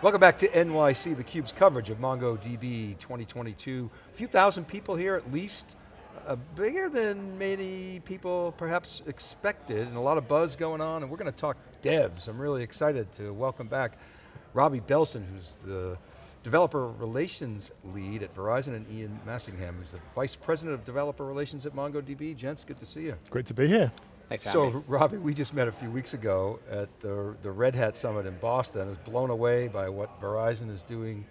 Welcome back to NYC, theCUBE's coverage of MongoDB 2022. A few thousand people here at least, uh, bigger than many people perhaps expected, and a lot of buzz going on, and we're going to talk devs. I'm really excited to welcome back Robbie Belson, who's the Developer Relations Lead at Verizon, and Ian Massingham, who's the Vice President of Developer Relations at MongoDB. Gents, good to see you. Great to be here. Thanks for So, Robbie, we just met a few weeks ago at the, the Red Hat Summit in Boston. I was blown away by what Verizon is doing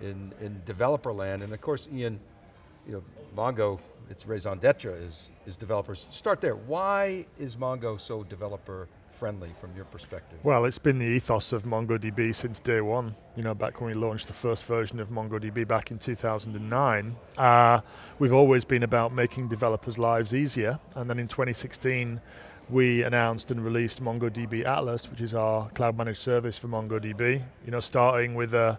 in, in developer land. And of course, Ian, you know, Mongo, its raison d'etre is, is developers. Start there, why is Mongo so developer friendly from your perspective? Well, it's been the ethos of MongoDB since day one. You know, back when we launched the first version of MongoDB back in 2009. Uh, we've always been about making developers' lives easier. And then in 2016, we announced and released MongoDB Atlas, which is our cloud managed service for MongoDB. You know, starting with a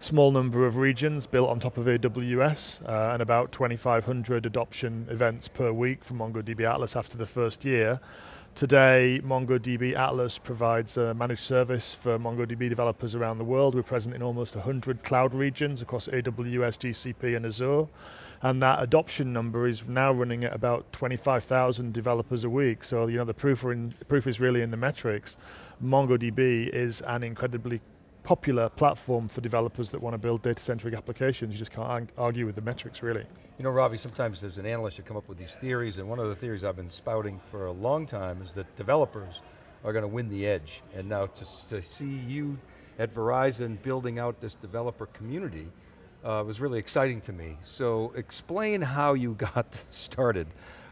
small number of regions built on top of AWS uh, and about 2,500 adoption events per week for MongoDB Atlas after the first year. Today, MongoDB Atlas provides a managed service for MongoDB developers around the world. We're present in almost 100 cloud regions across AWS, GCP, and Azure. And that adoption number is now running at about 25,000 developers a week. So you know the proof, in, proof is really in the metrics. MongoDB is an incredibly popular platform for developers that want to build data-centric applications. You just can't argue with the metrics, really. You know, Robbie, sometimes there's an analyst who come up with these theories, and one of the theories I've been spouting for a long time is that developers are going to win the edge. And now to, to see you at Verizon building out this developer community uh, was really exciting to me. So explain how you got started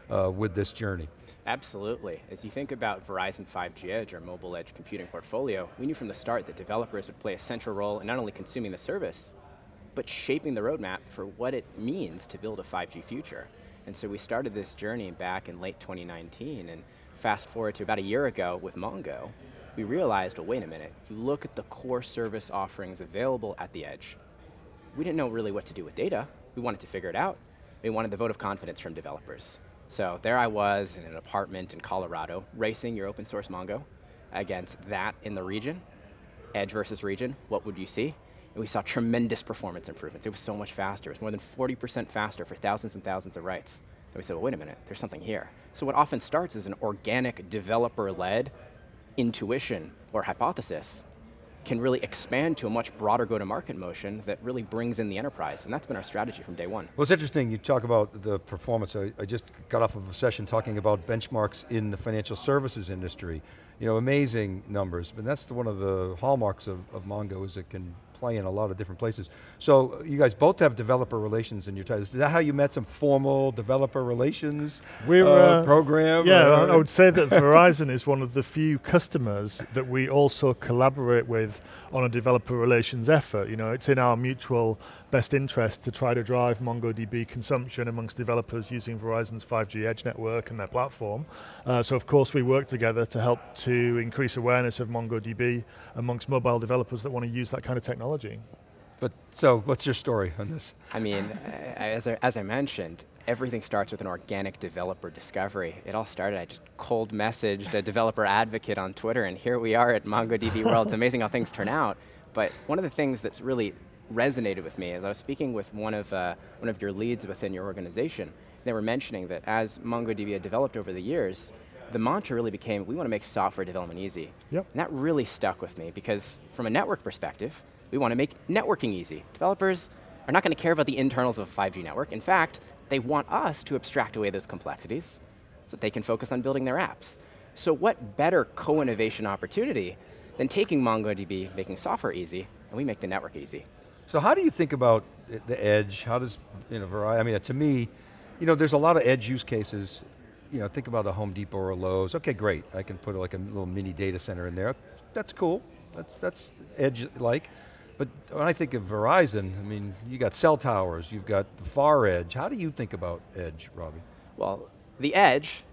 uh, with this journey. Absolutely. As you think about Verizon 5G Edge, our mobile edge computing portfolio, we knew from the start that developers would play a central role in not only consuming the service, but shaping the roadmap for what it means to build a 5G future. And so we started this journey back in late 2019, and fast forward to about a year ago with Mongo, we realized, well, wait a minute, you look at the core service offerings available at the edge. We didn't know really what to do with data. We wanted to figure it out. We wanted the vote of confidence from developers. So there I was in an apartment in Colorado, racing your open source Mongo against that in the region, edge versus region, what would you see? And we saw tremendous performance improvements. It was so much faster. It was more than 40% faster for thousands and thousands of writes. And we said, well, wait a minute, there's something here. So what often starts is an organic developer-led intuition or hypothesis can really expand to a much broader go-to-market motion that really brings in the enterprise, and that's been our strategy from day one. Well, it's interesting, you talk about the performance. I, I just got off of a session talking about benchmarks in the financial services industry. You know, amazing numbers, but that's the, one of the hallmarks of, of Mongo is it can play in a lot of different places. So you guys both have developer relations in your titles. Is that how you met some formal developer relations We're, uh, uh, program? Yeah, or- I would say that Verizon is one of the few customers that we also collaborate with on a developer relations effort. You know, it's in our mutual best interest to try to drive MongoDB consumption amongst developers using Verizon's 5G Edge network and their platform. Uh, so of course we work together to help to increase awareness of MongoDB amongst mobile developers that want to use that kind of technology. But, so what's your story on this? I mean, as I, as I mentioned, everything starts with an organic developer discovery. It all started, I just cold messaged a developer advocate on Twitter, and here we are at MongoDB World. It's amazing how things turn out. But one of the things that's really resonated with me is I was speaking with one of, uh, one of your leads within your organization. They were mentioning that as MongoDB had developed over the years, the mantra really became, we want to make software development easy. Yep. And that really stuck with me because from a network perspective, we want to make networking easy. Developers are not going to care about the internals of a 5G network. In fact, they want us to abstract away those complexities so that they can focus on building their apps. So what better co-innovation opportunity than taking MongoDB, making software easy, and we make the network easy. So how do you think about the edge? How does, you know, Verizon, I mean, to me, you know, there's a lot of edge use cases. You know, think about a Home Depot or a Lowe's. Okay, great. I can put like a little mini data center in there. That's cool. That's, that's edge-like. But when I think of Verizon, I mean, you got cell towers, you've got the far edge. How do you think about edge, Robbie? Well, the edge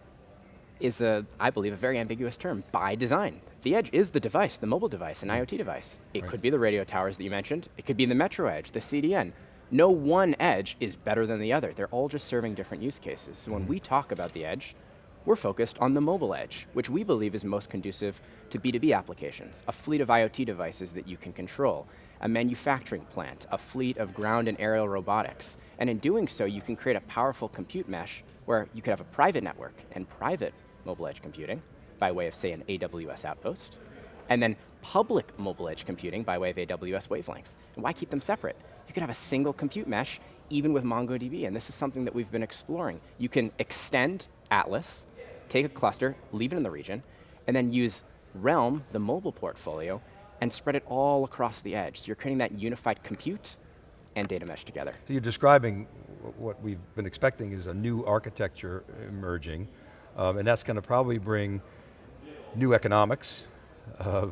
is, a, I believe, a very ambiguous term by design. The edge is the device, the mobile device, an IoT device. It Right. could be the radio towers that you mentioned. It could be the metro edge, the CDN. No one edge is better than the other. They're all just serving different use cases. So when mm-hmm. we talk about the edge, we're focused on the mobile edge, which we believe is most conducive to B2B applications, a fleet of IoT devices that you can control, a manufacturing plant, a fleet of ground and aerial robotics. And in doing so, you can create a powerful compute mesh where you could have a private network and private mobile edge computing by way of, say, an AWS outpost, and then public mobile edge computing by way of AWS wavelength. And why keep them separate? You could have a single compute mesh even with MongoDB, and this is something that we've been exploring. You can extend Atlas, take a cluster, leave it in the region, and then use Realm, the mobile portfolio, and spread it all across the edge. So you're creating that unified compute and data mesh together. So you're describing what we've been expecting is a new architecture emerging, um, and that's going to probably bring new economics, uh,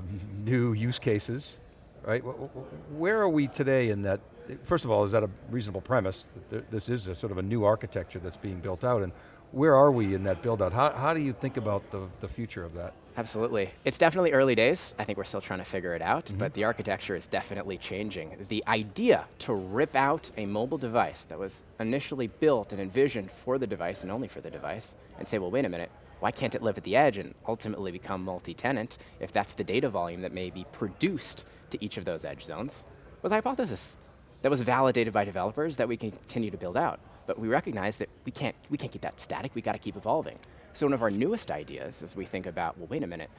new use cases, right? Where are we today in that? First of all, is that a reasonable premise? That this is a sort of a new architecture that's being built out, and where are we in that build out? How, how do you think about the, the future of that? Absolutely. It's definitely early days. I think we're still trying to figure it out, mm -hmm. but the architecture is definitely changing. The idea to rip out a mobile device that was initially built and envisioned for the device and only for the device, and say, well, wait a minute, why can't it live at the edge and ultimately become multi-tenant if that's the data volume that may be produced to each of those edge zones, was a hypothesis that was validated by developers that we can continue to build out. But we recognize that we can't, we can't keep that static, we got to keep evolving. So one of our newest ideas as we think about, well, wait a minute,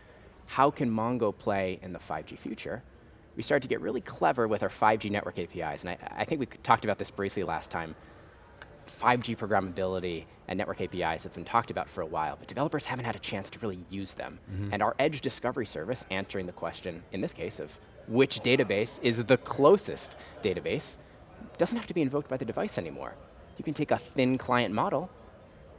how can Mongo play in the 5G future? We started to get really clever with our 5G network APIs, and I, I think we talked about this briefly last time. 5G programmability and network APIs have been talked about for a while, but developers haven't had a chance to really use them. Mm -hmm. And our Edge Discovery Service, answering the question, in this case, of which database is the closest database, doesn't have to be invoked by the device anymore. You can take a thin client model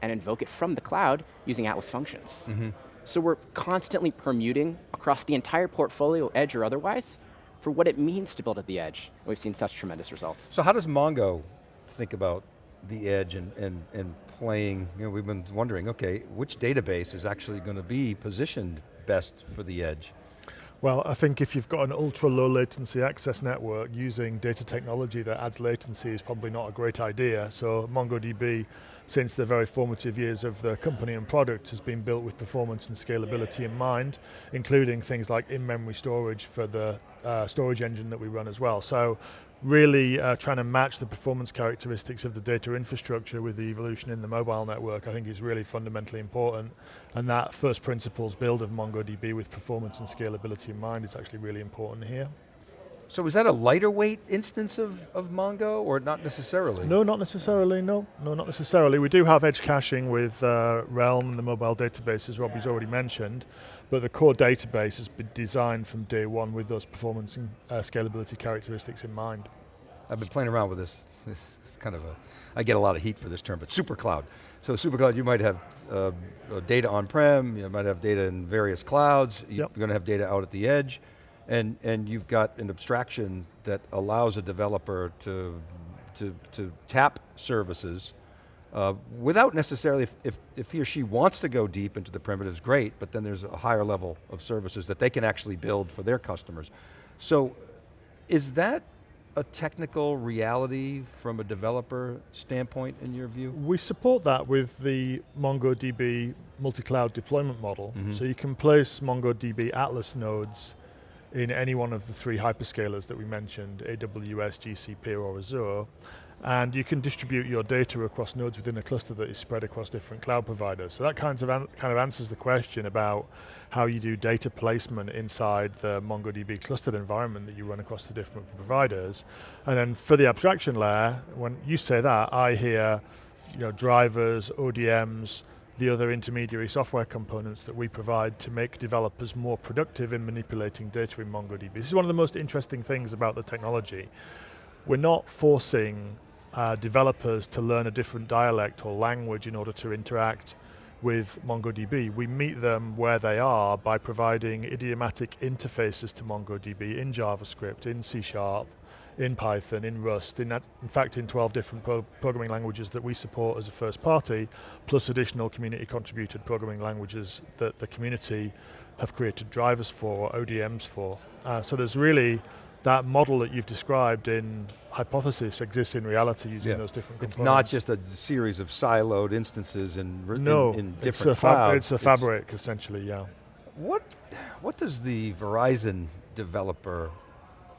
and invoke it from the cloud using Atlas functions. Mm -hmm. So we're constantly permuting across the entire portfolio, edge or otherwise, for what it means to build at the edge. We've seen such tremendous results. So how does Mongo think about the edge and, and, and playing, you know, we've been wondering, okay, which database is actually going to be positioned best for the edge? Well, I think if you've got an ultra low latency access network using data technology that adds latency is probably not a great idea. So MongoDB, since the very formative years of the company and product, has been built with performance and scalability in mind, including things like in-memory storage for the uh, storage engine that we run as well. So really uh, trying to match the performance characteristics of the data infrastructure with the evolution in the mobile network, I think is really fundamentally important. And that first principles build of MongoDB with performance and scalability in mind is actually really important here. So is that a lighter weight instance of, of Mongo, or not necessarily? No, not necessarily, no. No, not necessarily. We do have edge caching with uh, Realm and the mobile database, as Robbie's already mentioned, but the core database has been designed from day one with those performance and uh, scalability characteristics in mind. I've been playing around with this. This is kind of a, I get a lot of heat for this term, but super cloud. So super cloud, you might have uh, data on-prem, you might have data in various clouds, you're going to have data out at the edge, and, and you've got an abstraction that allows a developer to, to, to tap services uh, without necessarily, if, if, if, he or she wants to go deep into the primitives, great, but then there's a higher level of services that they can actually build for their customers. So is that a technical reality from a developer standpoint in your view? We support that with the MongoDB multi-cloud deployment model. Mm -hmm. So you can place MongoDB Atlas nodes in any one of the three hyperscalers that we mentioned, AWS, GCP, or Azure, and you can distribute your data across nodes within a cluster that is spread across different cloud providers. So that kind of, kind of answers the question about how you do data placement inside the MongoDB clustered environment that you run across the different providers. And then for the abstraction layer, when you say that, I hear you know, drivers, ODMs, the other intermediary software components that we provide to make developers more productive in manipulating data in MongoDB. This is one of the most interesting things about the technology. We're not forcing uh, developers to learn a different dialect or language in order to interact with MongoDB. We meet them where they are by providing idiomatic interfaces to MongoDB in JavaScript, in C Sharp, in Python, in Rust, in, in fact in 12 different pro programming languages that we support as a first party, plus additional community contributed programming languages that the community have created drivers for, ODMs for. Uh, so there's really that model that you've described in hypothesis exists in reality using Yeah. those different It's not just a series of siloed instances in, r- in- no, in, it's different a fab- clouds. It's a fabric, essentially, yeah. What, what does the Verizon developer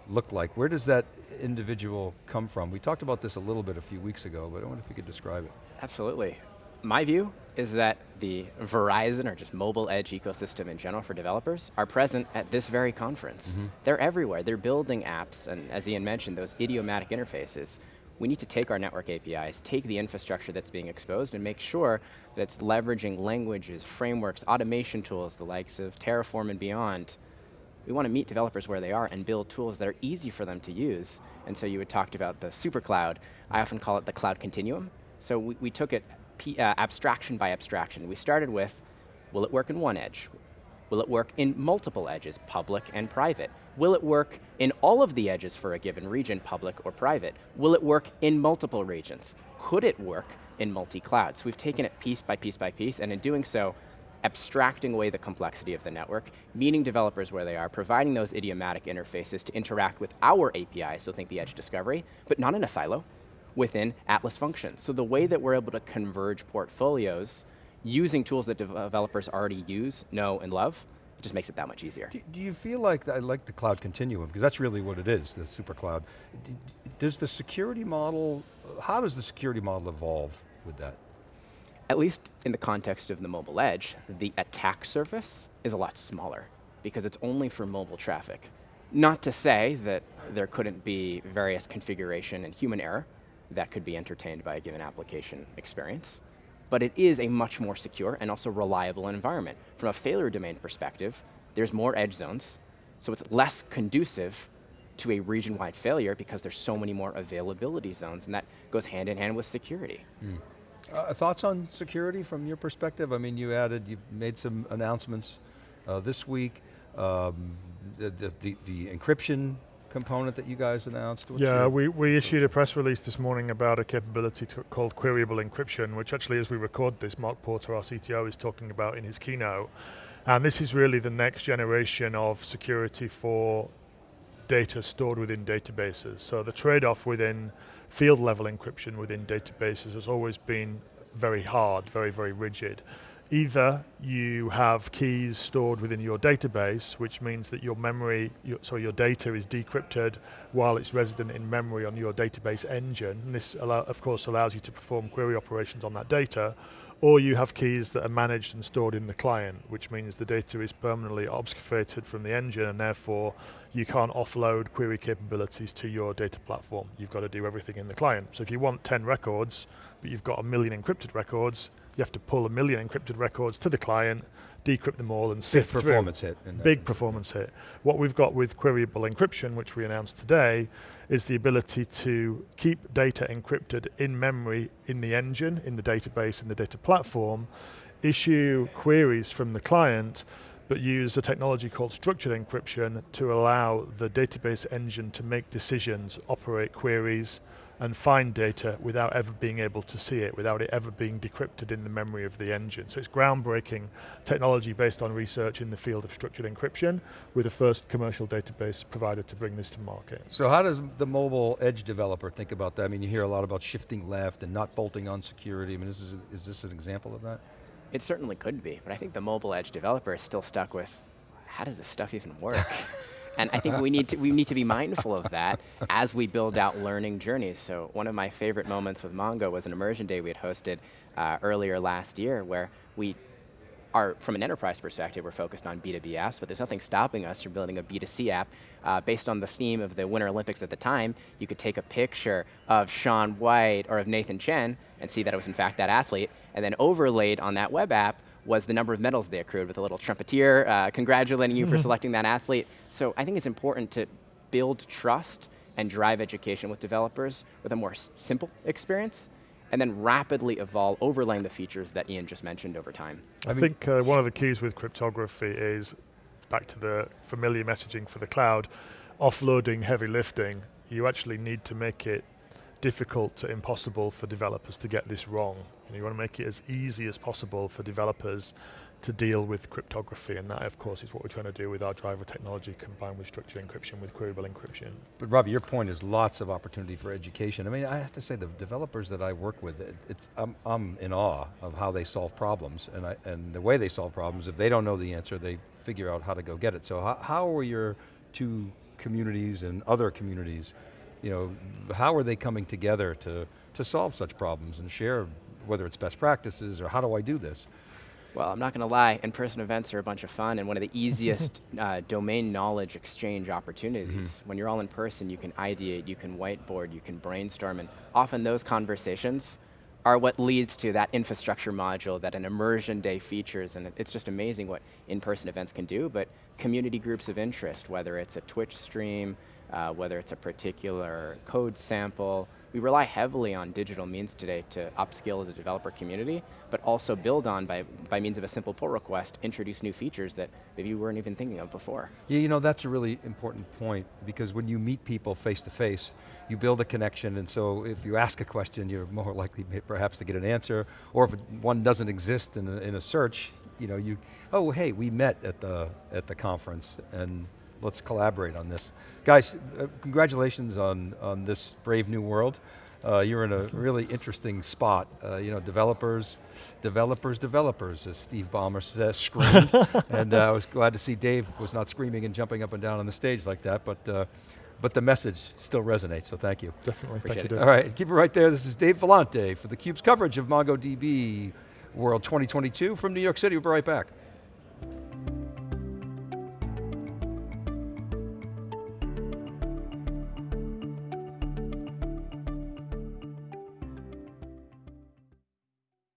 look like? Where does that individual come from? We talked about this a little bit a few weeks ago, but I wonder if you could describe it. Absolutely. My view is that the Verizon or just mobile edge ecosystem in general for developers are present at this very conference. Mm-hmm. They're everywhere. They're building apps, and as Ian mentioned, those idiomatic interfaces. We need to take our network APIs, take the infrastructure that's being exposed, and make sure that it's leveraging languages, frameworks, automation tools, the likes of Terraform and beyond. We want to meet developers where they are and build tools that are easy for them to use. And so you had talked about the super cloud. I often call it the cloud continuum. So we, we took it uh, abstraction by abstraction. We started with, will it work in one edge? Will it work in multiple edges, public and private? Will it work in all of the edges for a given region, public or private? Will it work in multiple regions? Could it work in multi-cloud? So we've taken it piece by piece by piece, and in doing so, abstracting away the complexity of the network, meeting developers where they are, providing those idiomatic interfaces to interact with our API, so think the edge discovery, but not in a silo, within Atlas functions. So the way that we're able to converge portfolios using tools that developers already use, know, and love, it just makes it that much easier. Do, do you feel like, I like the cloud continuum, because that's really what it is, the super cloud. Does the security model, how does the security model evolve with that? at least in the context of the mobile edge, the attack surface is a lot smaller because it's only for mobile traffic. Not to say that there couldn't be various configuration and human error that could be entertained by a given application experience, but it is a much more secure and also reliable environment. From a failure domain perspective, there's more edge zones, so it's less conducive to a region-wide failure because there's so many more availability zones, and that goes hand in hand with security. Uh, thoughts on security from your perspective? I mean, you added, you've made some announcements uh, this week. Um, the, the, the, the encryption component that you guys announced. What's Yeah, we, we issued a press release this morning about a capability to, called queryable encryption, which actually as we record this, Mark Porter, our CTO, is talking about in his keynote. And this is really the next generation of security for data stored within databases. So the trade-off within field level encryption within databases has always been very hard, very, very rigid. Either you have keys stored within your database, which means that your memory, your, sorry, your data is decrypted while it's resident in memory on your database engine. And this, allow, of course, allows you to perform query operations on that data. Or you have keys that are managed and stored in the client, which means the data is permanently obfuscated from the engine and therefore you can't offload query capabilities to your data platform. You've got to do everything in the client. So if you want 10 records, but you've got a million encrypted records, you have to pull a million encrypted records to the client, decrypt them all and big sift through. performance hit. in that. Big performance hit. What we've got with queryable encryption, which we announced today, is the ability to keep data encrypted in memory in the engine, in the database, in the data platform, issue queries from the client, but use a technology called structured encryption to allow the database engine to make decisions, operate queries, and find data without ever being able to see it, without it ever being decrypted in the memory of the engine. So it's groundbreaking technology based on research in the field of structured encryption, with the first commercial database provider to bring this to market. So how does the mobile edge developer think about that? I mean, you hear a lot about shifting left and not bolting on security. I mean, is this, is this an example of that? It certainly could be, but I think the mobile edge developer is still stuck with, how does this stuff even work? and I think we need to we need to be mindful of that as we build out learning journeys. So one of my favorite moments with Mongo was an immersion day we had hosted uh, earlier last year, where we are, from an enterprise perspective, we're focused on B2B apps, but there's nothing stopping us from building a B2C app uh, based on the theme of the Winter Olympics at the time. You could take a picture of Shaun White or of Nathan Chen and see that it was in fact that athlete, and then overlaid on that web app was the number of medals they accrued with a little trumpeter uh, congratulating you for selecting that athlete. So I think it's important to build trust and drive education with developers with a more simple experience and then rapidly evolve, overlaying the features that Ian just mentioned over time. I, I mean- think uh, one of the keys with cryptography is back to the familiar messaging for the cloud, offloading heavy lifting. You actually need to make it difficult to impossible for developers to get this wrong. And you want to make it as easy as possible for developers to deal with cryptography, and that of course is what we're trying to do with our driver technology combined with structured encryption with queryable encryption. But Robbie, your point is lots of opportunity for education. I mean, I have to say the developers that I work with, it, it's, I'm, I'm in awe of how they solve problems and, I, and the way they solve problems. If they don't know the answer, they figure out how to go get it. So how, how are your two communities and other communities, you know, how are they coming together to, to solve such problems and share, whether it's best practices or how do I do this? Well, I'm not going to lie, in-person events are a bunch of fun and one of the easiest uh, domain knowledge exchange opportunities. Mm-hmm. When you're all in person, you can ideate, you can whiteboard, you can brainstorm, and often those conversations are what leads to that infrastructure module that an immersion day features, and it's just amazing what in-person events can do, but community groups of interest, whether it's a Twitch stream, uh, whether it's a particular code sample, we rely heavily on digital means today to upskill the developer community, but also build on by, by means of a simple pull request, introduce new features that maybe you weren't even thinking of before. Yeah, you know, that's a really important point because when you meet people face to face, you build a connection and so if you ask a question, you're more likely perhaps to get an answer, or if one doesn't exist in a, in a search, you know, you, oh hey, we met at the, at the conference and let's collaborate on this. Guys, uh, congratulations on, on this brave new world. Uh, you're in a really interesting spot. Uh, you know, developers, developers, developers, as Steve Ballmer says, screamed. and uh, I was glad to see Dev was not screaming and jumping up and down on the stage like that, but, uh, but the message still resonates, so thank you. Definitely, Appreciate thank you. Dave. All right, keep it right there. This is Dave Vellante for theCUBE's coverage of MongoDB World 2022 from New York City. We'll be right back.